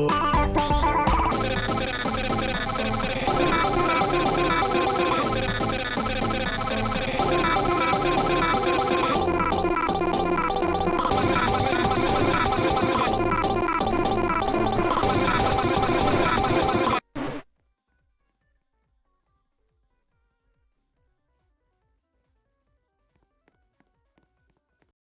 oh.